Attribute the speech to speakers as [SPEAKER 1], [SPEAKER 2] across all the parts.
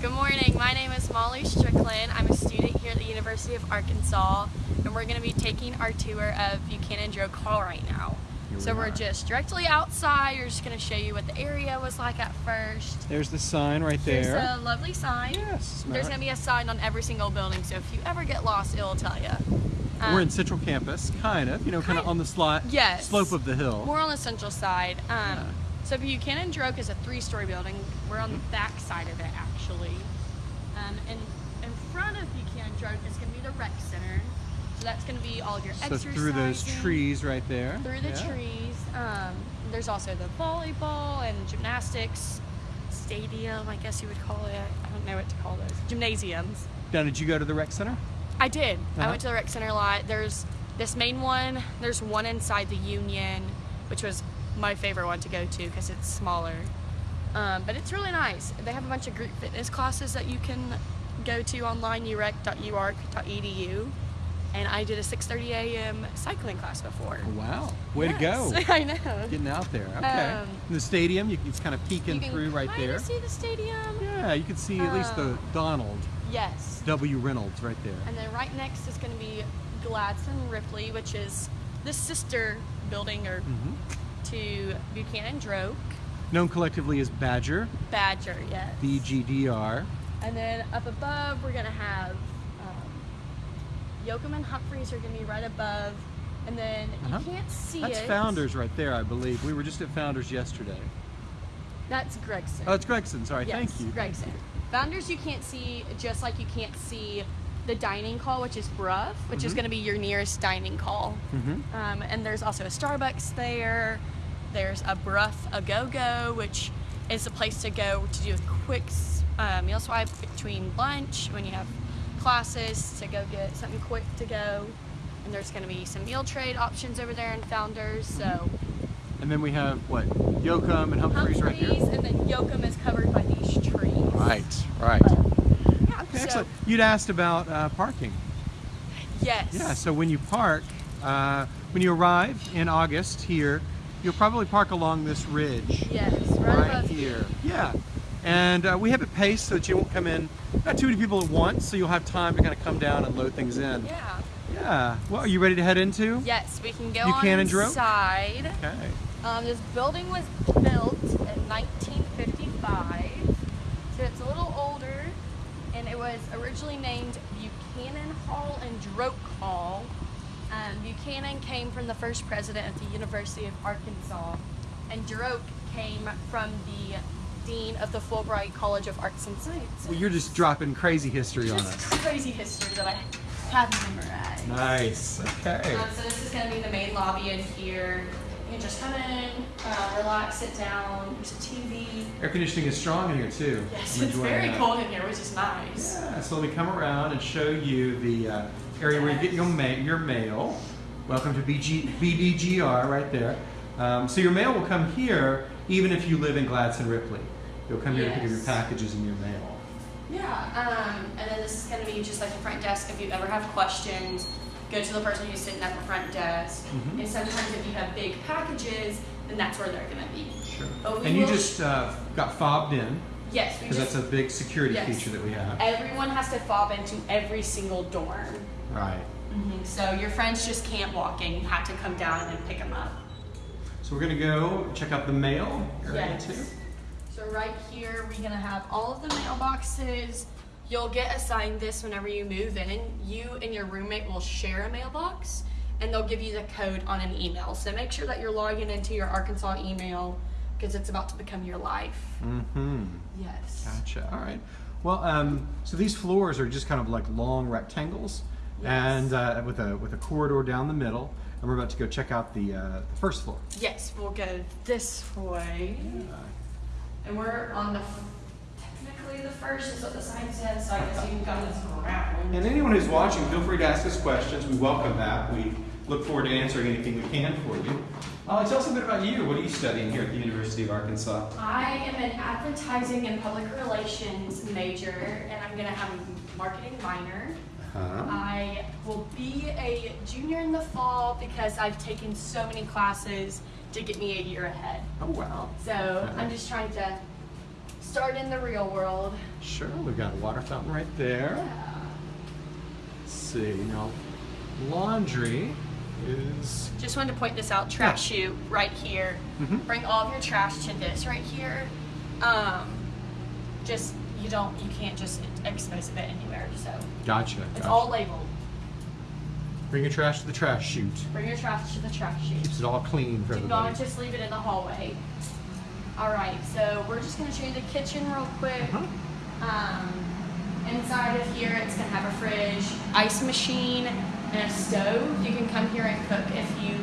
[SPEAKER 1] Good morning. My name is Molly Strickland. I'm a student here at the University of Arkansas, and we're going to be taking our tour of Buchanan Droke Hall right now.
[SPEAKER 2] Here
[SPEAKER 1] so
[SPEAKER 2] we
[SPEAKER 1] we're just directly outside. We're just going to show you what the area was like at first.
[SPEAKER 2] There's the sign right there.
[SPEAKER 1] There's a lovely sign.
[SPEAKER 2] Yes,
[SPEAKER 1] There's going to be a sign on every single building, so if you ever get lost, it'll tell you.
[SPEAKER 2] We're in Central Campus, kind of, you know, kind of on the slot,
[SPEAKER 1] Yes.
[SPEAKER 2] slope of the hill.
[SPEAKER 1] We're on the central side. Um,
[SPEAKER 2] Yeah.
[SPEAKER 1] So Buchanan Droke is a three-story building. We're on the back side of it, actually. Um, and in front of Buchanan is going to be the rec center. So that's going to be all of your
[SPEAKER 2] so
[SPEAKER 1] exercising.
[SPEAKER 2] through those trees right there.
[SPEAKER 1] Through the
[SPEAKER 2] Yeah.
[SPEAKER 1] trees. Um, there's also the volleyball and gymnastics stadium, I guess you would call it. I don't know what to call those. Gymnasiums.
[SPEAKER 2] Now, did you go to the rec center?
[SPEAKER 1] I did. I
[SPEAKER 2] Uh-huh.
[SPEAKER 1] went to the rec center a lot. There's this main one. There's one inside the Union, which was my favorite one to go to because it's smaller. Um, but it's really nice. They have a bunch of group fitness classes that you can go to online, urec.uark.edu. And I did a 6:30 a.m. cycling class before.
[SPEAKER 2] Wow, way
[SPEAKER 1] Yes,
[SPEAKER 2] to go.
[SPEAKER 1] I know.
[SPEAKER 2] Getting out there. Okay.
[SPEAKER 1] Um,
[SPEAKER 2] the stadium, you can it's kind of peeking
[SPEAKER 1] can
[SPEAKER 2] through right there.
[SPEAKER 1] see the stadium.
[SPEAKER 2] Yeah, you can see at least the
[SPEAKER 1] Um,
[SPEAKER 2] Donald
[SPEAKER 1] Yes.
[SPEAKER 2] W. Reynolds right there.
[SPEAKER 1] And then right next is going to be Gladson Ripley, which is the sister building or
[SPEAKER 2] hmm
[SPEAKER 1] to Buchanan Droke.
[SPEAKER 2] Known collectively as Badger,
[SPEAKER 1] Badger, yes.
[SPEAKER 2] BGDR.
[SPEAKER 1] And then up above, we're going to have um, Yocum and Humphreys are going to be right above. And then you can't see
[SPEAKER 2] That's
[SPEAKER 1] it.
[SPEAKER 2] Founders right there, I believe. We were just at Founders yesterday.
[SPEAKER 1] That's Gregson.
[SPEAKER 2] Oh, it's Gregson. Sorry,
[SPEAKER 1] yes,
[SPEAKER 2] thank you.
[SPEAKER 1] Gregson. Founders you can't see, just like you can't see the dining hall, which is Brough, which is
[SPEAKER 2] Mhm.
[SPEAKER 1] going to be your nearest dining hall.
[SPEAKER 2] hmm
[SPEAKER 1] Um, and there's also a Starbucks there. There's a Brough A Go Go, which is a place to go to do a quick uh, meal swipe between lunch when you have classes to go get something quick to go. And there's going to be some meal trade options over there in Founders. So
[SPEAKER 2] And then we have what? Yocum and Humphreys, right
[SPEAKER 1] Humphreys
[SPEAKER 2] here.
[SPEAKER 1] and then Yocum is covered by these trees.
[SPEAKER 2] Right, right.
[SPEAKER 1] Yeah,
[SPEAKER 2] Okay,
[SPEAKER 1] so-
[SPEAKER 2] excellent. You'd asked about uh, parking.
[SPEAKER 1] Yes.
[SPEAKER 2] Yeah, so when you park, uh, when you arrive in August here, you'll probably park along this ridge
[SPEAKER 1] Yes, right,
[SPEAKER 2] right here. Yeah. And uh, we have it paced so that you won't come in, not too many people at once, so you'll have time to kind of come down and load things in.
[SPEAKER 1] Yeah.
[SPEAKER 2] Yeah. Well, are you ready to head into?
[SPEAKER 1] Yes, we can go
[SPEAKER 2] Buchanan Droke?
[SPEAKER 1] inside.
[SPEAKER 2] Okay.
[SPEAKER 1] Um, this building was built in 1955, so it's a little older, and it was originally named Buchanan Hall and Droke Hall. Um, Buchanan came from the first president of the University of Arkansas, and Droke came from the dean of the Fulbright College of Arts and Sciences.
[SPEAKER 2] Well, you're just dropping crazy history on us.
[SPEAKER 1] crazy history that I have memorized.
[SPEAKER 2] Nice. Okay.
[SPEAKER 1] Um, so this is going to be the main lobby in here. You can just come in, uh, relax, sit down. There's a TV.
[SPEAKER 2] Air conditioning is strong in here too.
[SPEAKER 1] Yes,
[SPEAKER 2] I'm
[SPEAKER 1] it's very
[SPEAKER 2] that.
[SPEAKER 1] cold in here, which is nice.
[SPEAKER 2] Yeah, so let me come around and show you the uh, area where you get your, ma- your mail. Welcome to BG- BDGR right there. Um, so your mail will come here even if you live in Gladson Ripley. You'll come here to pick up your packages and your mail.
[SPEAKER 1] Yeah, um, and then this is going to be just like the front desk. If you ever have questions, go to the person who's sitting at the front desk.
[SPEAKER 2] Mhm.
[SPEAKER 1] And sometimes if you have big packages, then that's where they're going to be.
[SPEAKER 2] Sure. And you just uh, got fobbed in
[SPEAKER 1] Yes,
[SPEAKER 2] because that's a big security
[SPEAKER 1] Yes.
[SPEAKER 2] feature that we have.
[SPEAKER 1] everyone has to fob into every single dorm.
[SPEAKER 2] Right.
[SPEAKER 1] hmm So your friends just can't walk in. You have to come down and pick them up.
[SPEAKER 2] So we're gonna go check out the mail area
[SPEAKER 1] Yes.
[SPEAKER 2] too.
[SPEAKER 1] So right here, we're gonna have all of the mailboxes. You'll get assigned this whenever you move in. You and your roommate will share a mailbox, and they'll give you the code on an email. So make sure that you're logging into your Arkansas email because it's about to become your life.
[SPEAKER 2] Mm-hmm.
[SPEAKER 1] Yes.
[SPEAKER 2] Gotcha. All right. Well, um, so these floors are just kind of like long rectangles,
[SPEAKER 1] Yes.
[SPEAKER 2] and uh, with a with a corridor down the middle. And we're about to go check out the, uh, the first floor.
[SPEAKER 1] Yes, we'll go this way. And we're on the, technically the first is what the sign says, so I guess you can come this around.
[SPEAKER 2] And anyone who's watching, feel free to ask us questions. We welcome that. We look forward to answering anything we can for you. Uh, tell us a bit about you. What are you studying here at the University of Arkansas?
[SPEAKER 1] I am an advertising and public relations major, and I'm gonna have a marketing minor.
[SPEAKER 2] Huh?
[SPEAKER 1] I will be a junior in the fall because I've taken so many classes to get me a year ahead.
[SPEAKER 2] Oh wow.
[SPEAKER 1] So I'm just trying to start in the real world.
[SPEAKER 2] Sure, we've got a water fountain right there.
[SPEAKER 1] Yeah.
[SPEAKER 2] Let's see, now laundry is
[SPEAKER 1] Just wanted to point this out. Trash chute right here.
[SPEAKER 2] Mhm.
[SPEAKER 1] Bring all of your trash to this right here. Um, just you don't you can't just expose it anywhere. So
[SPEAKER 2] gotcha.
[SPEAKER 1] it's
[SPEAKER 2] gotcha.
[SPEAKER 1] all labeled.
[SPEAKER 2] Bring your trash to the trash chute.
[SPEAKER 1] Bring your trash to the trash chute.
[SPEAKER 2] Keeps it all clean for
[SPEAKER 1] Do
[SPEAKER 2] everybody.
[SPEAKER 1] not just leave it in the hallway. All right, so we're just gonna show you the kitchen real quick.
[SPEAKER 2] Uh-huh.
[SPEAKER 1] Um, inside of here, it's gonna have a fridge, ice machine, and a stove. You can come here and cook if you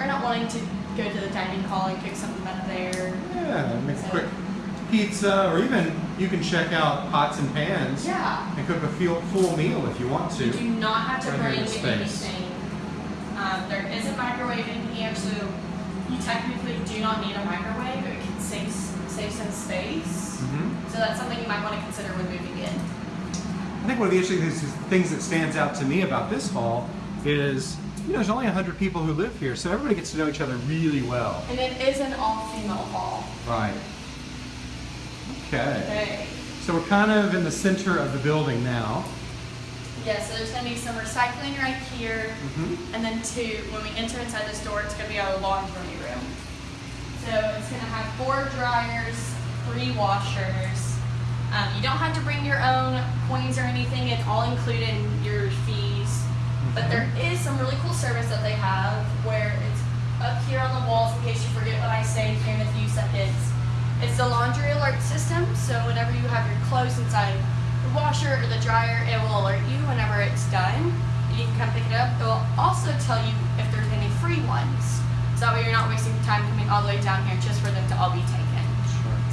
[SPEAKER 1] are not wanting to go to the dining hall and cook something out there.
[SPEAKER 2] Yeah, make a quick pizza, or even you can check out pots and pans
[SPEAKER 1] Yeah.
[SPEAKER 2] and cook a full, full meal if you want to.
[SPEAKER 1] You do not have to
[SPEAKER 2] Right
[SPEAKER 1] bring anything. Um, there is a microwave in here, so you technically do not need a microwave. It can save save some space.
[SPEAKER 2] Mhm.
[SPEAKER 1] So that's something you might want to consider when moving in.
[SPEAKER 2] I think one of the interesting things, that stands out to me about this hall is, you know, there's only 100 people who live here, so everybody gets to know each other really well.
[SPEAKER 1] And it is an all-female hall.
[SPEAKER 2] Right. Okay.
[SPEAKER 1] Okay.
[SPEAKER 2] So we're kind of in the center of the building now.
[SPEAKER 1] Yeah, so there's going to be some recycling right here.
[SPEAKER 2] Mhm.
[SPEAKER 1] And then two, when we enter inside this door, it's going to be our laundry room. So it's going to have four dryers, three washers. Um, you don't have to bring your own coins or anything. It's all included in your fees. But there is some really cool service that they have where it's up here on the walls in case you forget what I say here in a few seconds. It's the laundry alert system. So whenever you have your clothes inside the washer or the dryer, it will alert you whenever it's done. You can come pick it up. It will also tell you if there's any free ones. So that way you're not wasting time coming all the way down here just for them to all be taken.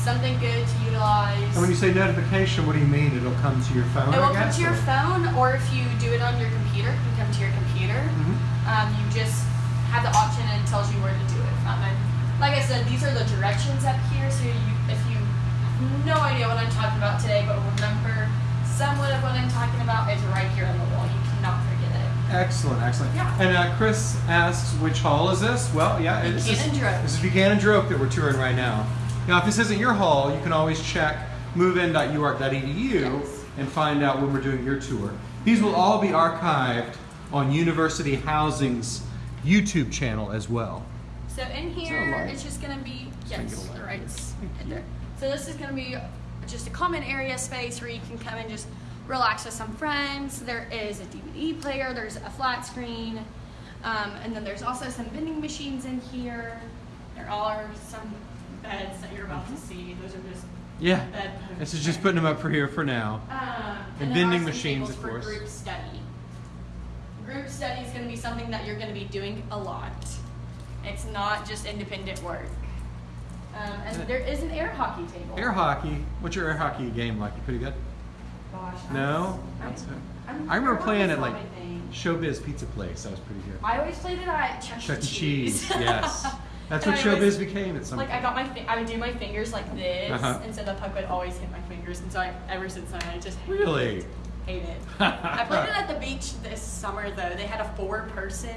[SPEAKER 1] Something good to utilize.
[SPEAKER 2] And when you say notification, what do you mean? It'll come to your phone,
[SPEAKER 1] it will come to your phone, or if you do it on your computer, it can come to your computer.
[SPEAKER 2] Mhm.
[SPEAKER 1] Um, you just have the option and it tells you where to do it from. And like I said, these are the directions up here. So you, if you have no idea what I'm talking about today, but remember somewhat of what I'm talking about, it's right here on the wall. You cannot forget it.
[SPEAKER 2] Excellent, excellent.
[SPEAKER 1] Yeah.
[SPEAKER 2] And uh, Chris asks, which hall is this? Well, yeah, it's this,
[SPEAKER 1] Buchanan Droke.
[SPEAKER 2] this is Buchanan Droke that we're touring right now. Now, if this isn't your hall, you can always check movein.uark.edu
[SPEAKER 1] Yes.
[SPEAKER 2] and find out when we're doing your tour. These will all be archived on University Housing's YouTube channel as well.
[SPEAKER 1] So in here, it's just gonna be
[SPEAKER 2] Try
[SPEAKER 1] yes,
[SPEAKER 2] get a light
[SPEAKER 1] right right there. So this is gonna be just a common area space where you can come and just relax with some friends. There is a DVD player. There's a flat screen, um, and then there's also some vending machines in here. There are some beds that you're about to see. Those are just
[SPEAKER 2] Yeah.
[SPEAKER 1] bed.
[SPEAKER 2] This is just putting them up for here for now.
[SPEAKER 1] Um,
[SPEAKER 2] And
[SPEAKER 1] and
[SPEAKER 2] vending machines, of
[SPEAKER 1] for
[SPEAKER 2] course.
[SPEAKER 1] Group study. Group study is going to be something that you're going to be doing a lot. It's not just independent work. Um, and there is an air hockey table.
[SPEAKER 2] Air hockey. What's your air hockey game like? You pretty good?
[SPEAKER 1] Gosh, I'm-
[SPEAKER 2] No?
[SPEAKER 1] I'm- I'm-
[SPEAKER 2] I remember playing at like. Showbiz Pizza Place. That was pretty good.
[SPEAKER 1] I always played it at Chuck,
[SPEAKER 2] Chuck.
[SPEAKER 1] E.
[SPEAKER 2] Cheese. Yes. That's
[SPEAKER 1] And
[SPEAKER 2] what
[SPEAKER 1] I always-
[SPEAKER 2] Showbiz became at some
[SPEAKER 1] Like I got my, I would do my fingers like this,
[SPEAKER 2] Uh-huh.
[SPEAKER 1] and so the puck would always hit my fingers, and so I, ever since then I just
[SPEAKER 2] Really?
[SPEAKER 1] Hate it. I played it at the beach this summer though. They had a four-person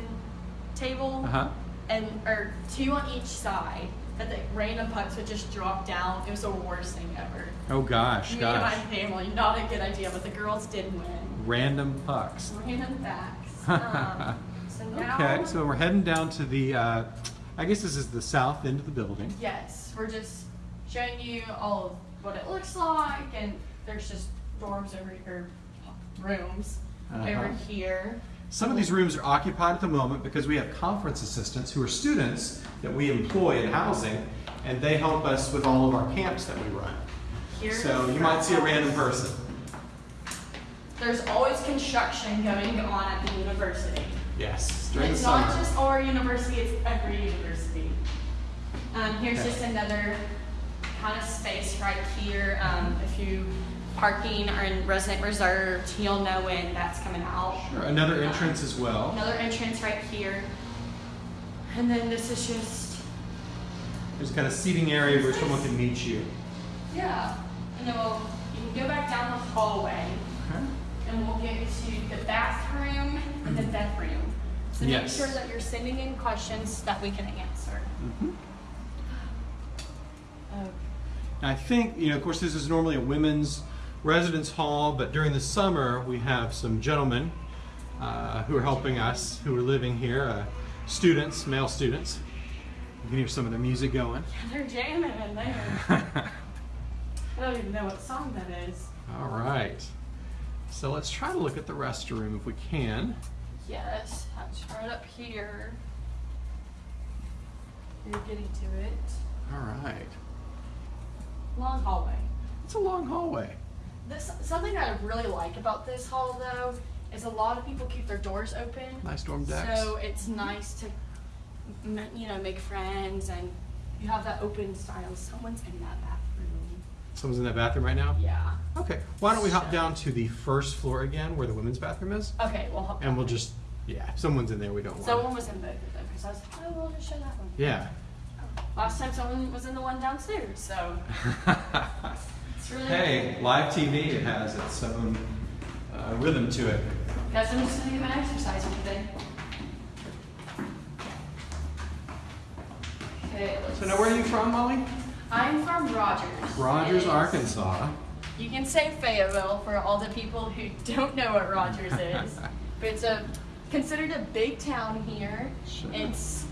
[SPEAKER 1] table,
[SPEAKER 2] Uh huh.
[SPEAKER 1] and or two on each side. That the random pucks would just drop down. It was the worst thing ever.
[SPEAKER 2] Oh gosh,
[SPEAKER 1] Me
[SPEAKER 2] gosh.
[SPEAKER 1] and my family, not a good idea, but the girls did win.
[SPEAKER 2] Random pucks.
[SPEAKER 1] Random facts. Um, so now,
[SPEAKER 2] Okay, so we're heading down to the. Uh, I guess this is the south end of the building.
[SPEAKER 1] yes, we're just showing you all of what it looks like, and there's just dorms over here, rooms
[SPEAKER 2] Uh-huh.
[SPEAKER 1] over here.
[SPEAKER 2] Some of these rooms are occupied at the moment because we have conference assistants who are students that we employ in housing, and they help us with all of our camps that we run.
[SPEAKER 1] Here's
[SPEAKER 2] So you might see a random person.
[SPEAKER 1] There's always construction going on at the university.
[SPEAKER 2] Yes, during the
[SPEAKER 1] It's
[SPEAKER 2] summer.
[SPEAKER 1] not just our university, it's every university. Um, here's
[SPEAKER 2] Okay.
[SPEAKER 1] just another kind of space right here. Um, if you parking or in resident reserved, you'll know when that's coming out.
[SPEAKER 2] Sure, Another entrance as well.
[SPEAKER 1] Another entrance right here. And then this is just,
[SPEAKER 2] There's kind of seating area where someone can meet you.
[SPEAKER 1] yeah. And then we'll, you can go back down the hallway
[SPEAKER 2] Okay.
[SPEAKER 1] And we'll get to the bathroom and the bedroom. So
[SPEAKER 2] Yes.
[SPEAKER 1] make sure that you're sending in questions that we can answer.
[SPEAKER 2] Mhm. I think, you know, of course, this is normally a women's residence hall, but during the summer we have some gentlemen uh, who are helping us, who are living here, uh, students, male students. You can hear some of the music going.
[SPEAKER 1] Yeah, They're jamming in there. I don't even know what song that is.
[SPEAKER 2] All right. So let's try to look at the restroom if we can.
[SPEAKER 1] Yes, that's right up here. You're getting to it.
[SPEAKER 2] All right.
[SPEAKER 1] Long hallway.
[SPEAKER 2] It's a long hallway.
[SPEAKER 1] This something I really like about this hall though is a lot of people keep their doors open.
[SPEAKER 2] Nice dorm decks.
[SPEAKER 1] So it's nice to, you know, make friends and you have that open style. Someone's in that bathroom.
[SPEAKER 2] Someone's in that bathroom right now?
[SPEAKER 1] Yeah.
[SPEAKER 2] Okay. Why don't we hop down to the first floor again where the women's bathroom is?
[SPEAKER 1] Okay, we'll hop.
[SPEAKER 2] And we'll
[SPEAKER 1] down.
[SPEAKER 2] just, yeah, if someone's in there, we don't want
[SPEAKER 1] Someone was in both of them because I was like, oh, we'll just show that one.
[SPEAKER 2] Yeah.
[SPEAKER 1] Last time someone was in the one downstairs, so it's really
[SPEAKER 2] hey, live TV, it has its own uh, rhythm to it.
[SPEAKER 1] Guys, I'm just gonna get my exercise in today. Okay, let's
[SPEAKER 2] So now where are you from, Molly?
[SPEAKER 1] I'm from Rogers.
[SPEAKER 2] Rogers, Arkansas.
[SPEAKER 1] You can say Fayetteville for all the people who don't know what Rogers is, but it's a considered a big town here.
[SPEAKER 2] Sure.
[SPEAKER 1] It's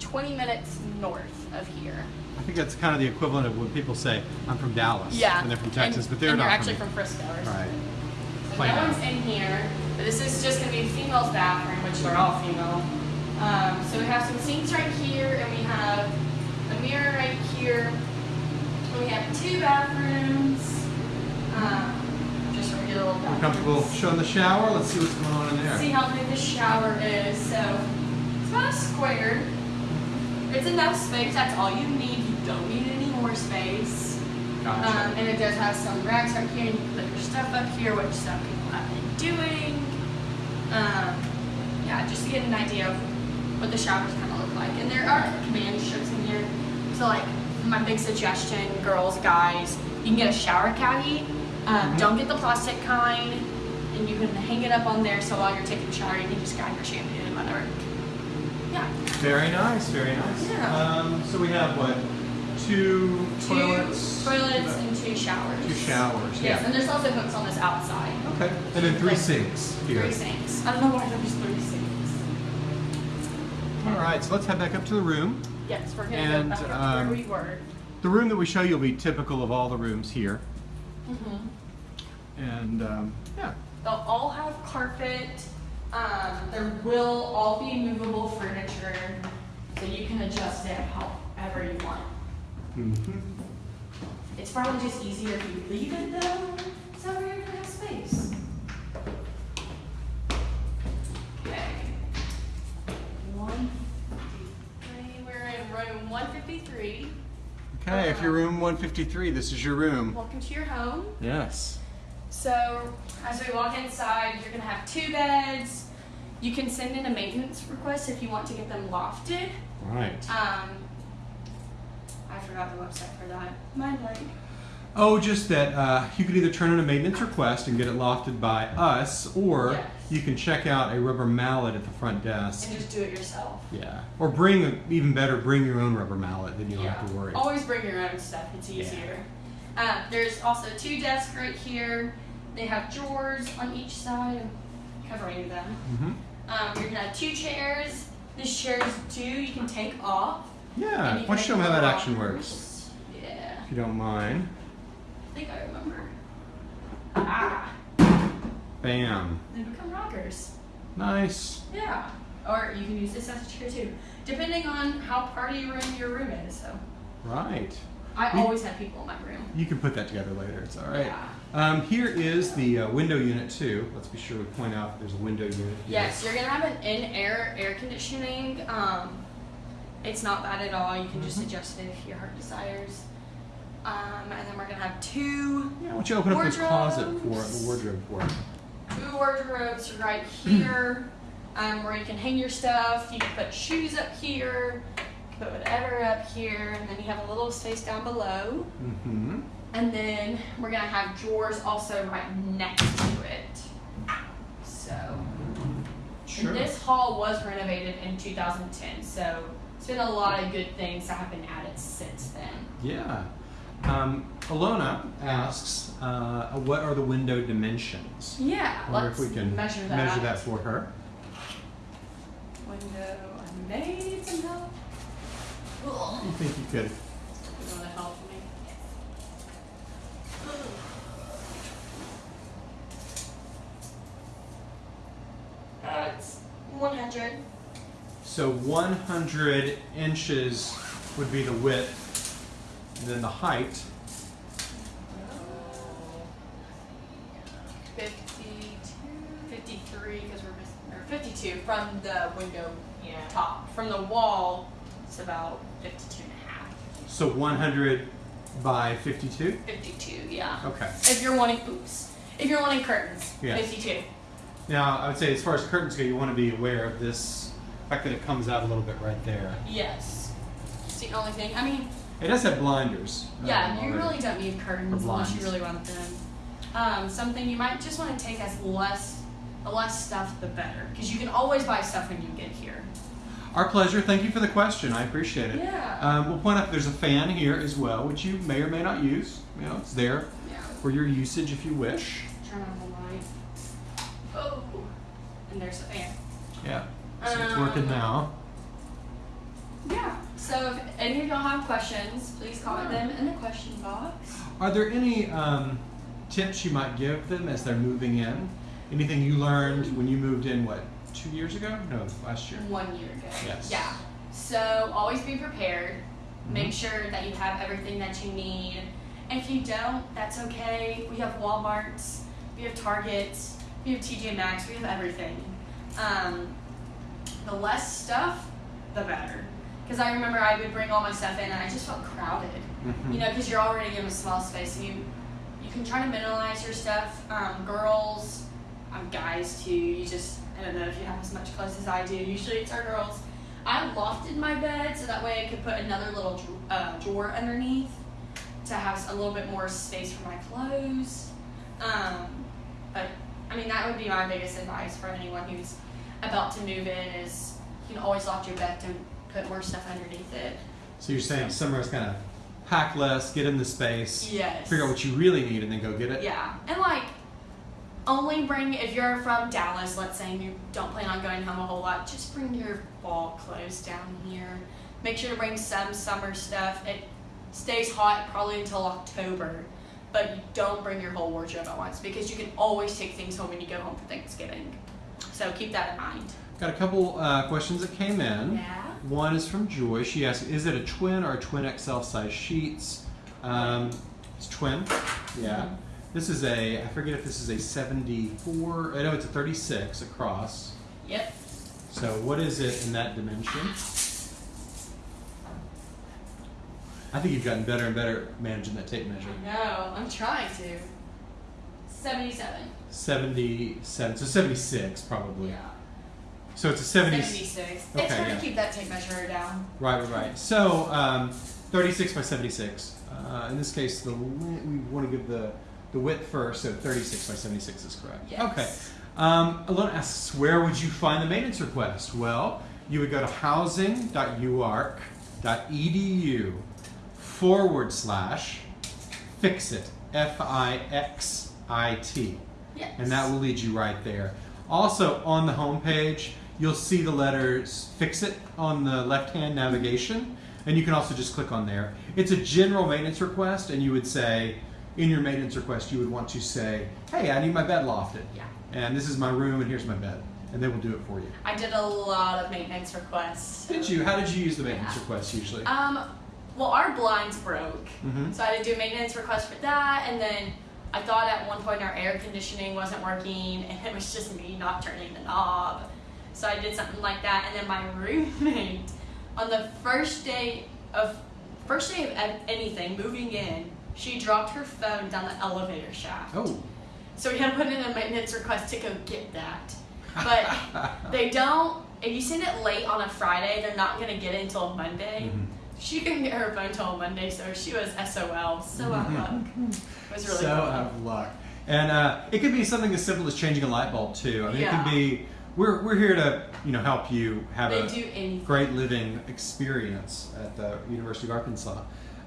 [SPEAKER 1] 20 minutes north of here.
[SPEAKER 2] I think that's kind of the equivalent of when people say, I'm from Dallas.
[SPEAKER 1] Yeah.
[SPEAKER 2] And they're from Texas,
[SPEAKER 1] and,
[SPEAKER 2] but they're
[SPEAKER 1] and
[SPEAKER 2] not
[SPEAKER 1] you're actually
[SPEAKER 2] from,
[SPEAKER 1] from Frisco or something.
[SPEAKER 2] Right.
[SPEAKER 1] So
[SPEAKER 2] Plain
[SPEAKER 1] no
[SPEAKER 2] out.
[SPEAKER 1] one's in here, but this is just gonna be a female's bathroom, which they're all female. Um, so we have some sinks right here, and we have a mirror right here. We have two bathrooms. Um, just regular little
[SPEAKER 2] We're
[SPEAKER 1] bathrooms.
[SPEAKER 2] comfortable showing the shower. Let's see what's going on in there.
[SPEAKER 1] See how big the shower is. So it's about a square. It's enough space. That's all you need. You don't need any more space.
[SPEAKER 2] Gotcha.
[SPEAKER 1] Um, and it does have some racks up here, and you can put your stuff up here, which some people have been doing. Um, yeah, just to get an idea of what the showers kind of look like. And there are command strips in here. So, like, my big suggestion, girls, guys, you can get a shower caddy. Um,
[SPEAKER 2] Mhm.
[SPEAKER 1] Don't get the plastic kind, and you can hang it up on there so while you're taking a shower, you can just grab your shampoo and whatever. Yeah.
[SPEAKER 2] Very nice, very nice.
[SPEAKER 1] Yeah.
[SPEAKER 2] Um, so we have what? Two toilets?
[SPEAKER 1] Two toilets and two showers.
[SPEAKER 2] Two showers,
[SPEAKER 1] Yes,
[SPEAKER 2] yeah.
[SPEAKER 1] and there's also hooks on this outside.
[SPEAKER 2] Okay. And then three
[SPEAKER 1] Like,
[SPEAKER 2] sinks here.
[SPEAKER 1] Three sinks. I don't know why there's three sinks.
[SPEAKER 2] All right, so let's head back up to the room.
[SPEAKER 1] Yes, we're gonna
[SPEAKER 2] And,
[SPEAKER 1] go back up
[SPEAKER 2] um,
[SPEAKER 1] where we were.
[SPEAKER 2] The room that we show you will be typical of all the rooms here.
[SPEAKER 1] hmm
[SPEAKER 2] And um, yeah,
[SPEAKER 1] They'll all have carpet. Um, there will all be movable furniture, so you can adjust it however you want.
[SPEAKER 2] Mhm.
[SPEAKER 1] It's probably just easier if you leave it though, so you're gonna have space. Okay,
[SPEAKER 2] if you're room 153, this is your room.
[SPEAKER 1] Welcome to your home.
[SPEAKER 2] Yes.
[SPEAKER 1] So, as we walk inside, you're gonna have two beds. You can send in a maintenance request if you want to get them lofted.
[SPEAKER 2] Right.
[SPEAKER 1] Um, I forgot the website for that. Mind blank.
[SPEAKER 2] Oh, just that uh, you could either turn in a maintenance request and get it lofted by us, or
[SPEAKER 1] Yes.
[SPEAKER 2] you can check out a rubber mallet at the front desk.
[SPEAKER 1] And just do it yourself.
[SPEAKER 2] Yeah. Or bring, a, even better, bring your own rubber mallet, then you don't have to worry.
[SPEAKER 1] Always bring your own stuff. It's
[SPEAKER 2] Yeah.
[SPEAKER 1] easier. Um, there's also two desks right here. They have drawers on each side, covering them.
[SPEAKER 2] hmm
[SPEAKER 1] Um, you're gonna have two chairs. These chairs too, you can take off.
[SPEAKER 2] Yeah. Why don't you show them how that action works,
[SPEAKER 1] Yeah.
[SPEAKER 2] if you don't mind.
[SPEAKER 1] I think I remember. Ah,
[SPEAKER 2] Bam.
[SPEAKER 1] they become rockers.
[SPEAKER 2] Nice.
[SPEAKER 1] Yeah. Or you can use this as a chair too, depending on how party room your room is. So
[SPEAKER 2] Right.
[SPEAKER 1] I
[SPEAKER 2] We-
[SPEAKER 1] always have people in my room.
[SPEAKER 2] You can put that together later. It's all right.
[SPEAKER 1] Yeah.
[SPEAKER 2] Um, here is the uh, window unit too. Let's be sure we point out there's a window unit. Here.
[SPEAKER 1] Yes, you're gonna have an in-air air conditioning. Um, it's not bad at all. You can just
[SPEAKER 2] Mhm.
[SPEAKER 1] adjust it if your heart desires. Um, and then we're gonna have two
[SPEAKER 2] Yeah. Why don't you open up this closet for the wardrobe for it?
[SPEAKER 1] two wardrobes right here, um, where you can hang your stuff. You can put shoes up here, put whatever up here, and then you have a little space down below.
[SPEAKER 2] Mm-hmm.
[SPEAKER 1] And then we're gonna have drawers also right next to it. So,
[SPEAKER 2] Sure.
[SPEAKER 1] this hall was renovated in 2010, so it's been a lot of good things that have been added since then.
[SPEAKER 2] Yeah. Um, Alona asks, uh, what are the window dimensions?
[SPEAKER 1] Yeah,
[SPEAKER 2] I wonder
[SPEAKER 1] let's
[SPEAKER 2] if we can
[SPEAKER 1] measure that.
[SPEAKER 2] measure that for her.
[SPEAKER 1] Window, I made some help. Ugh.
[SPEAKER 2] You think you could?
[SPEAKER 1] You want to help me? Uh, it's 100.
[SPEAKER 2] So 100 inches would be the width, and then the height.
[SPEAKER 1] 52, 53, because we're missing, or 52 from the window
[SPEAKER 3] Yeah.
[SPEAKER 1] top. From the wall, it's about 52 and a half.
[SPEAKER 2] So 100 by 52.
[SPEAKER 1] 52, yeah.
[SPEAKER 2] Okay.
[SPEAKER 1] If you're wanting, oops. If you're wanting curtains,
[SPEAKER 2] Yes.
[SPEAKER 1] 52.
[SPEAKER 2] Now I would say, as far as curtains go, you want to be aware of this fact that it comes out a little bit right there.
[SPEAKER 1] Yes. It's the only thing. I mean,
[SPEAKER 2] It does have blinders.
[SPEAKER 1] yeah,
[SPEAKER 2] um,
[SPEAKER 1] you really don't need curtains unless you really want them. Um, something you might just want to take as less, the less stuff, the better, because you can always buy stuff when you get here.
[SPEAKER 2] Our pleasure. Thank you for the question. I appreciate it.
[SPEAKER 1] Yeah.
[SPEAKER 2] Um, we'll point out there's a fan here as well, which you may or may not use. You know, it's there
[SPEAKER 1] Yeah.
[SPEAKER 2] for your usage if you wish.
[SPEAKER 1] Turn on the light. Oh, and there's a fan.
[SPEAKER 2] Yeah. So it's working
[SPEAKER 1] Um,
[SPEAKER 2] now.
[SPEAKER 1] Yeah. So if any of y'all have questions, please comment them in the question box.
[SPEAKER 2] Are there any um, tips you might give them as they're moving in? Anything you learned when you moved in? What two years ago? No, last year.
[SPEAKER 1] One year ago.
[SPEAKER 2] Yes.
[SPEAKER 1] Yeah. So always be prepared. Make
[SPEAKER 2] Mhm.
[SPEAKER 1] sure that you have everything that you need. If you don't, that's okay. We have Walmarts, we have Targets, we have TJ Maxx, we have everything. Um, the less stuff, the better. Because I remember I would bring all my stuff in and I just felt crowded.
[SPEAKER 2] Mhm.
[SPEAKER 1] You know, because you're already in a small space, and you you can try to minimize your stuff. Um, girls, um, guys too. You just I don't know if you have as much clothes as I do. Usually it's our girls. I lofted my bed so that way I could put another little uh, drawer underneath to have a little bit more space for my clothes. Um, but I mean that would be my biggest advice for anyone who's about to move in is you can always loft your bed to put more stuff underneath it.
[SPEAKER 2] So you're saying summer is kind of pack less, get in the space,
[SPEAKER 1] Yes.
[SPEAKER 2] figure out what you really need, and then go get it.
[SPEAKER 1] Yeah, and like only bring if you're from Dallas, let's say, and you don't plan on going home a whole lot, just bring your fall clothes down here. Make sure to bring some summer stuff. It stays hot probably until October, but you don't bring your whole wardrobe at once because you can always take things home when you go home for Thanksgiving. So keep that in mind.
[SPEAKER 2] Got a couple uh, questions that came in.
[SPEAKER 1] Yeah.
[SPEAKER 2] One is from Joy. She asked, "Is it a twin or a twin XL size sheets?" Um, it's twin. Yeah.
[SPEAKER 1] Mhm.
[SPEAKER 2] This is a. I forget if this is a 74. I know it's a 36 across.
[SPEAKER 1] Yep.
[SPEAKER 2] So what is it in that dimension? I think you've gotten better and better at managing that tape measure.
[SPEAKER 1] No. I'm trying to. Seventy-seven.
[SPEAKER 2] 77. So 76 probably.
[SPEAKER 1] Yeah.
[SPEAKER 2] So it's a 70.
[SPEAKER 1] 76. it's
[SPEAKER 2] Okay,
[SPEAKER 1] hard
[SPEAKER 2] yeah.
[SPEAKER 1] to keep that tape measure down.
[SPEAKER 2] Right, right, right. So, um, 36 by 76. Uh, in this case, the we want to give the, the width first, so 36 by 76 is correct.
[SPEAKER 1] Yes.
[SPEAKER 2] Okay. Um, Alona asks, where would you find the maintenance request? Well, you would go to housing.uark.edu forward slash fix it, F I X I T
[SPEAKER 1] Yes.
[SPEAKER 2] and that will lead you right there. Also, on the homepage, you'll see the letters Fix It on the left hand navigation, and you can also just click on there. It's a general maintenance request, and you would say, in your maintenance request, you would want to say, Hey, I need my bed lofted,
[SPEAKER 1] Yeah.
[SPEAKER 2] and this is my room, and here's my bed, and they will do it for you.
[SPEAKER 1] I did a lot of maintenance requests.
[SPEAKER 2] Did you? How did you use the maintenance
[SPEAKER 1] Yeah.
[SPEAKER 2] request usually?
[SPEAKER 1] Um, well, our blinds broke,
[SPEAKER 2] Mhm.
[SPEAKER 1] so I had to do a maintenance request for that, and then I thought at one point our air conditioning wasn't working, and it was just me not turning the knob. So I did something like that, and then my roommate, on the first day of first day of anything, moving in, she dropped her phone down the elevator shaft.
[SPEAKER 2] Oh.
[SPEAKER 1] So we had to put in a maintenance request to go get that. But they don't. If you send it late on a Friday, they're not gonna get it until Monday.
[SPEAKER 2] Mhm.
[SPEAKER 1] She couldn't get her phone till Monday, so she was SOL. So out of luck. It was really
[SPEAKER 2] so out of luck. And uh, it could be something as simple as changing a light bulb too. I mean, it
[SPEAKER 1] Yeah.
[SPEAKER 2] could be. We're, we're here to you know help you have
[SPEAKER 1] They
[SPEAKER 2] a
[SPEAKER 1] do
[SPEAKER 2] great living experience at the University of Arkansas.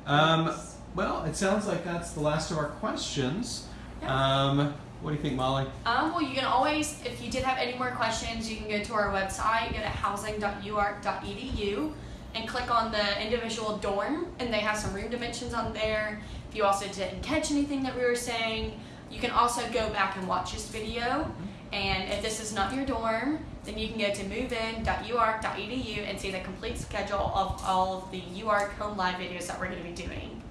[SPEAKER 2] Um, well, it sounds like that's the last of our questions.
[SPEAKER 1] Yeah.
[SPEAKER 2] Um, what do you think, Molly?
[SPEAKER 1] Um, well, you can always, if you did have any more questions, you can go to our website, go to housing.uark.edu, and click on the individual dorm, and they have some room dimensions on there. If you also didn't catch anything that we were saying, you can also go back and watch this video. And if this is not your dorm, then you can go to movein.uark.edu and see the complete schedule of all of the UARK Home Live videos that we're going to be doing.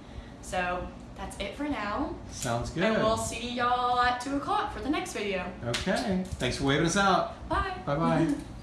[SPEAKER 1] So that's it for now.
[SPEAKER 2] Sounds good.
[SPEAKER 1] And we'll see y'all at 2 o'clock for the next video.
[SPEAKER 2] Okay. Thanks for waving us out.
[SPEAKER 1] Bye.
[SPEAKER 2] Bye bye.